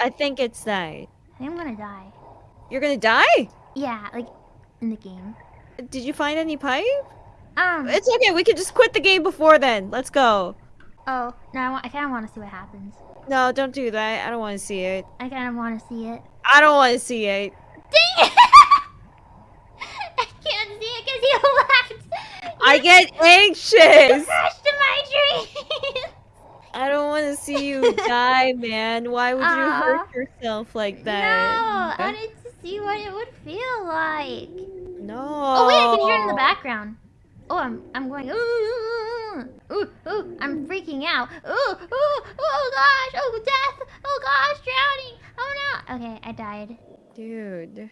I think it's that. I think I'm gonna die. You're gonna die? Yeah, like in the game. Did you find any pipe? Um. It's okay. We can just quit the game before then. Let's go. Oh no, I, I kind of want to see what happens. No, don't do that. I don't want to see it. I kind of want to see it. I don't want to see it. Dang it! I can't see it because you left. I get anxious. crashed in my dream. I don't want to see you die, man. Why would you hurt yourself like that? no? I wanted to see what it would feel like. No. Oh wait, I can hear it in the background. Oh, I'm I'm going. Ooh, ooh, ooh, ooh, I'm freaking out. Ooh, ooh, oh gosh, oh death, oh gosh, drowning. Oh no. Okay, I died. Dude.